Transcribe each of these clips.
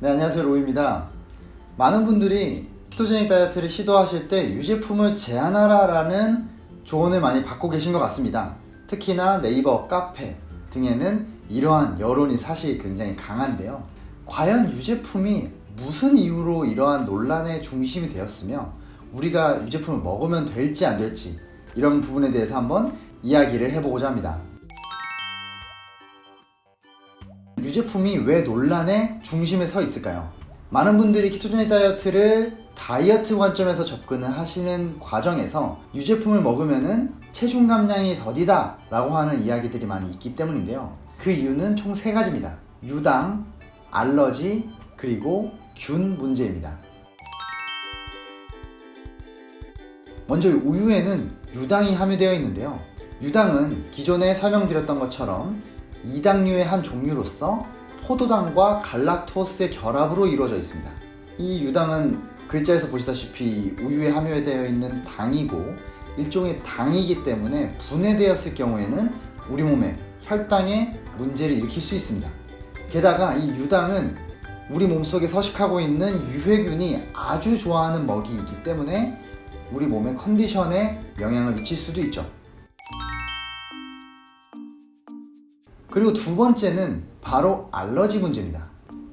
네 안녕하세요 로이입니다. 많은 분들이 키토제닉 다이어트를 시도하실 때 유제품을 제한하라 라는 조언을 많이 받고 계신 것 같습니다. 특히나 네이버, 카페 등에는 이러한 여론이 사실 굉장히 강한데요. 과연 유제품이 무슨 이유로 이러한 논란의 중심이 되었으며 우리가 유제품을 먹으면 될지 안 될지 이런 부분에 대해서 한번 이야기를 해보고자 합니다 유제품이 왜 논란의 중심에 서 있을까요? 많은 분들이 키토제닉 다이어트를 다이어트 관점에서 접근을 하시는 과정에서 유제품을 먹으면 체중 감량이 더디다 라고 하는 이야기들이 많이 있기 때문인데요. 그 이유는 총 세 가지입니다. 유당, 알러지, 그리고 균 문제입니다. 먼저 우유에는 유당이 함유되어 있는데요. 유당은 기존에 설명드렸던 것처럼 이당류의 한 종류로서 포도당과 갈락토스의 결합으로 이루어져 있습니다. 이 유당은 글자에서 보시다시피 우유에 함유되어 있는 당이고 일종의 당이기 때문에 분해되었을 경우에는 우리 몸에 혈당에 문제를 일으킬 수 있습니다. 게다가 이 유당은 우리 몸속에 서식하고 있는 유해균이 아주 좋아하는 먹이이기 때문에 우리 몸의 컨디션에 영향을 미칠 수도 있죠. 그리고 두 번째는 바로 알러지 문제입니다.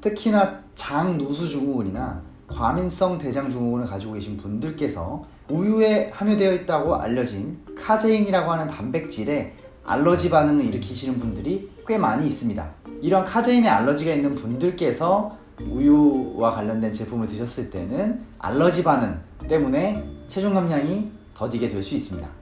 특히나 장누수 증후군이나 과민성 대장 증후군을 가지고 계신 분들께서 우유에 함유되어 있다고 알려진 카제인이라고 하는 단백질에 알러지 반응을 일으키시는 분들이 꽤 많이 있습니다. 이런 카제인에 알러지가 있는 분들께서 우유와 관련된 제품을 드셨을 때는 알러지 반응 때문에 체중 감량이 더디게 될 수 있습니다.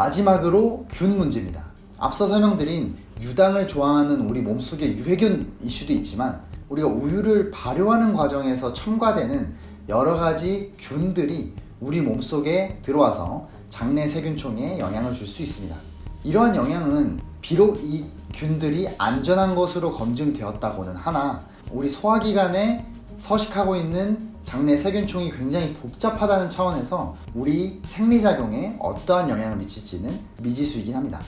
마지막으로 균 문제입니다. 앞서 설명드린 유당을 좋아하는 우리 몸속의 유해균 이슈도 있지만 우리가 우유를 발효하는 과정에서 첨가되는 여러가지 균들이 우리 몸속에 들어와서 장내 세균총에 영향을 줄 수 있습니다. 이러한 영향은 비록 이 균들이 안전한 것으로 검증되었다고는 하나 우리 소화기관에 서식하고 있는 장내 세균총이 굉장히 복잡하다는 차원에서 우리 생리작용에 어떠한 영향을 미칠지는 미지수이긴 합니다.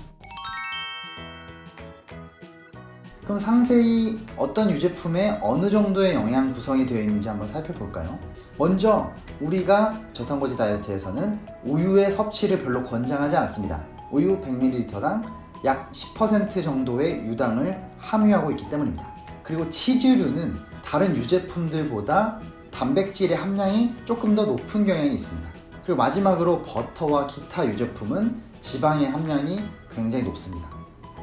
그럼 상세히 어떤 유제품에 어느 정도의 영양 구성이 되어 있는지 한번 살펴볼까요? 먼저 우리가 저탄고지 다이어트에서는 우유의 섭취를 별로 권장하지 않습니다. 우유 100ml당 약 10% 정도의 유당을 함유하고 있기 때문입니다. 그리고 치즈류는 다른 유제품들보다 단백질의 함량이 조금 더 높은 경향이 있습니다. 그리고 마지막으로 버터와 기타 유제품은 지방의 함량이 굉장히 높습니다.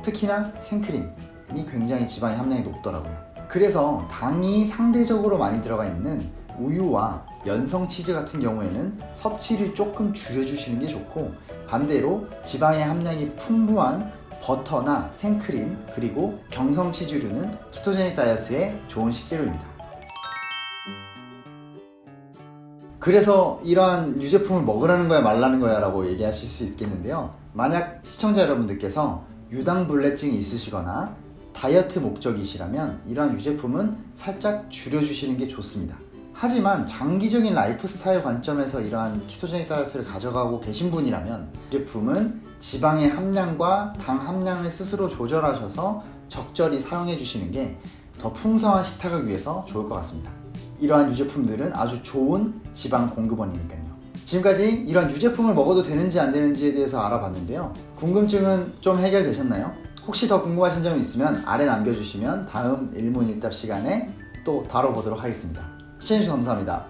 특히나 생크림이 굉장히 지방의 함량이 높더라고요. 그래서 당이 상대적으로 많이 들어가 있는 우유와 연성 치즈 같은 경우에는 섭취를 조금 줄여주시는 게 좋고 반대로 지방의 함량이 풍부한 버터나 생크림 그리고 경성 치즈류는 ketogenic 다이어트에 좋은 식재료입니다. 그래서 이러한 유제품을 먹으라는 거야 말라는 거야 라고 얘기하실 수 있겠는데요 만약 시청자 여러분들께서 유당불내증이 있으시거나 다이어트 목적이시라면 이러한 유제품은 살짝 줄여주시는 게 좋습니다 하지만 장기적인 라이프 스타일 관점에서 이러한 ketogenic 다이어트를 가져가고 계신 분이라면 유제품은 지방의 함량과 당 함량을 스스로 조절하셔서 적절히 사용해 주시는 게 더 풍성한 식탁을 위해서 좋을 것 같습니다. 이러한 유제품들은 아주 좋은 지방 공급원이니까요. 지금까지 이런 유제품을 먹어도 되는지 안 되는지에 대해서 알아봤는데요. 궁금증은 좀 해결되셨나요? 혹시 더 궁금하신 점이 있으면 아래 남겨주시면 다음 일문일답 시간에 또 다뤄보도록 하겠습니다 시청해주셔서 감사합니다